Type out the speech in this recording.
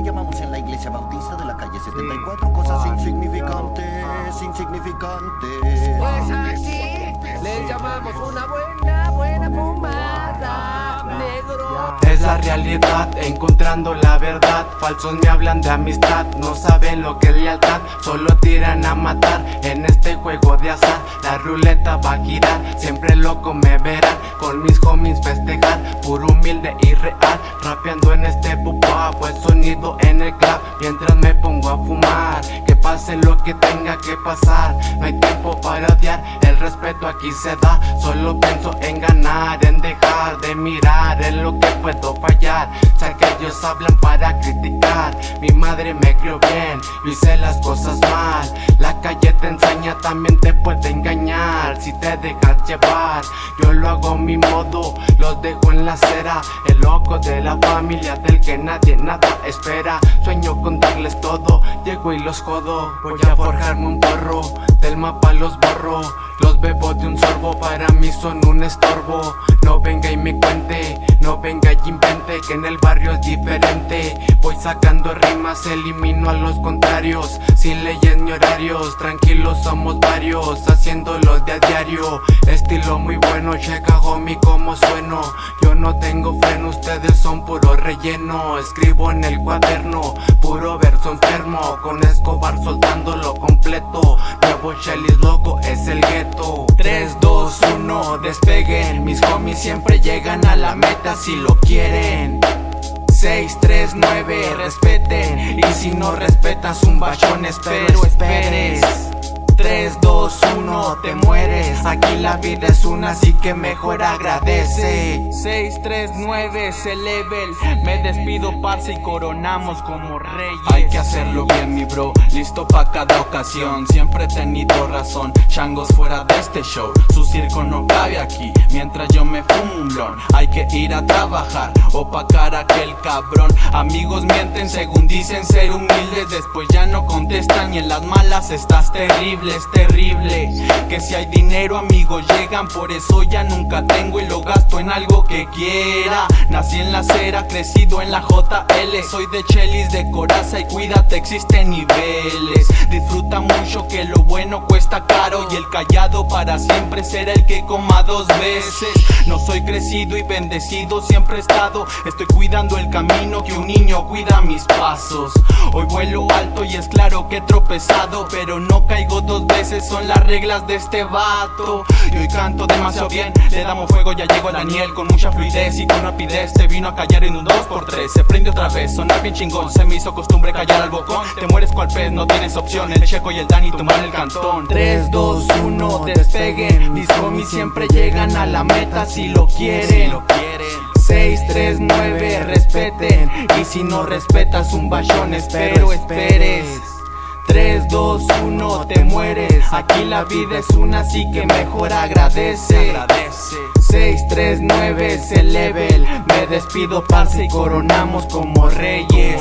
le llamamos en la iglesia bautista de la calle 74 cosas insignificantes, insignificantes. Pues así le llamamos una buena, buena fumada, negro. Es la realidad, encontrando la verdad. Falsos me hablan de amistad, no saben lo que es lealtad. Solo tiran a matar en este juego de azar. La ruleta va a girar, siempre loco me verán. Con mis homies festejar, puro humilde y real. Rapeando No hay tiempo para odiar, el respeto aquí se da. Solo pienso en ganar, en dejar de mirar En lo que puedo fallar. Sé que ellos hablan para criticar. Mi madre me crió bien, yo hice las cosas mal. La calle te enseña, también te puede engañar Si te dejas llevar, yo lo hago a mi modo Los dejo en la acera, el loco de la familia Del que nadie nada espera. Sueño con darles todo, llego y los jodo. Voy a forjarme un porro, del mapa los borro. Los bebo de un sorbo, para mí son un estorbo. No venga y me cuente, no venga y invente Que en el barrio es diferente. Voy sacando rimas, elimino a los contrarios. Sin leyes ni horarios, tranquilos somos varios Haciéndolo de a diario, estilo muy bueno Checa homie como sueno. Yo no tengo freno, ustedes son puro relleno. Escribo en el cuaderno, puro verso enfermo Con Escobar soltándolo completo. Nuevo Shelly loco, es el ghetto 3, 2, 1, despeguen. Mis homies siempre llegan a la meta si lo quieren. 6, 3, 9, respeten. Y si no respetas un bachón espero esperes. 3, 2, 1, te mueres. Aquí la vida es una, así que mejor agradece. 6, 3, 9, ese level Me despido, parce, y coronamos como reyes. Hay que hacerlo Listo pa' cada ocasión. Siempre he tenido razón Changos fuera de este show. Su circo no cabe aquí Mientras yo me blon. Hay que ir a trabajar Opacar a aquel cabrón. Amigos mienten según dicen ser humildes. Después ya no contestan y en las malas estás terrible es terrible. Que si hay dinero amigos llegan. Por eso ya nunca tengo y lo gasto en algo que quiera. Nací en la acera, crecido en la JL Soy de Chelis, de coraza y cuídate existen niveles. Disfruta mucho que lo bueno cuesta caro Y el callado para siempre será el que coma dos veces No soy crecido y bendecido, siempre he estado. Estoy cuidando el camino que un niño cuida mis pasos. Hoy vuelo alto y es claro que he tropezado Pero no caigo dos veces son las reglas de este vato. Y hoy canto demasiado bien, le damos fuego, ya llegó Daniel Con mucha fluidez y con rapidez. Te vino a callar en un 2x3 Se prende otra vez, sonar bien chingón, se me hizo costumbre callar al bocón Te mueres cual pez, no tienes opción, el Checo y el Dani toman el cantón. 3, 2, 1, mis homies siempre llegan a la meta si lo quieren. 6, 3, 9, respeten. Y si no respetas un bachón, espero esperes. 3, 2, 1, te mueres. Aquí la vida es una, así que mejor agradece. 6, 3, 9 es el level. Me despido parce y coronamos como reyes